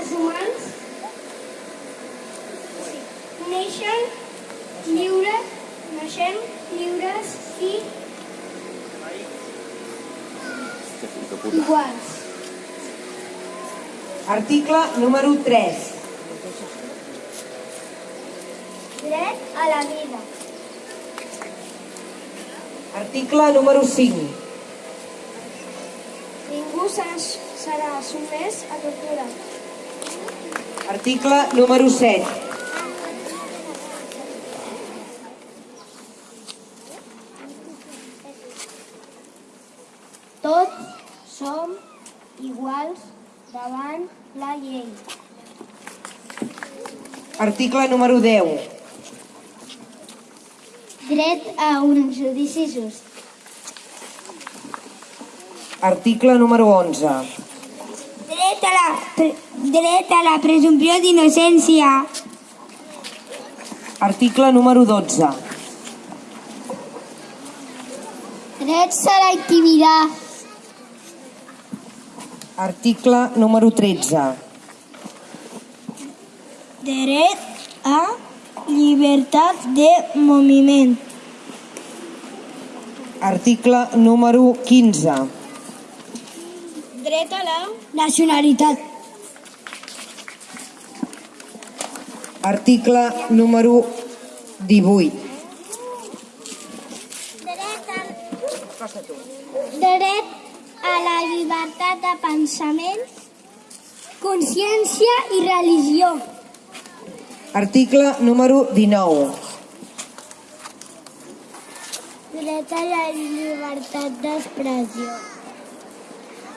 els humans neixen lliures, naixem lliures i iguals. Article número 3. Dret a la vida. Article número 5. Ningú serà, sotmès a tortura. Article número 7. Tots som iguals davant la llei. Article número 10. Dret a un judici just. Article número 11. Dret a la, dret a la presumpció d'innocència. Article número 12. Drets a la intimitat. Article número 13. Dret a llibertat de moviment. Article número 15. Dret a la nacionalitat. Article número 18. Dret a la llibertat de pensament, consciència i religió. Article número 19. Dret a la llibertat d'expressió.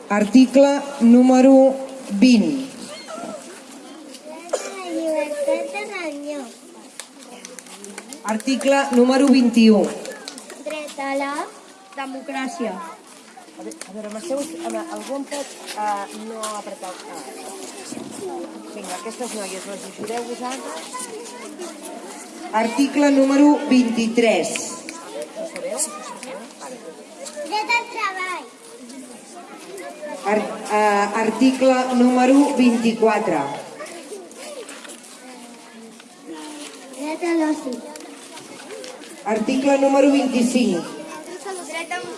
Article número 20. Dret a la llibertat de reunió. Article número 21. Dret a la democràcia. A veure, a veure amb algú em pot uh, no apretar el cap? Vinga, aquestes noies les ajudeu vosaltres? Article número 23. Dret al treball. Ar uh, article número 24. Dret a l'oci. Article número 25. Dret a, un,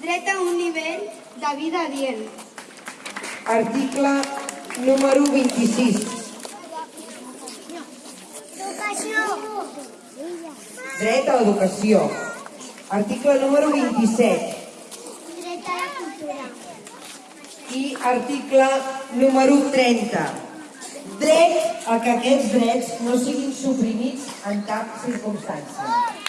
dret a un nivell de vida adient. Article número 26. Educació. Dret a l'educació. Article número 27. Dret a la cultura. I article número 30. Dret a que aquests drets no siguin suprimits en cap circumstància.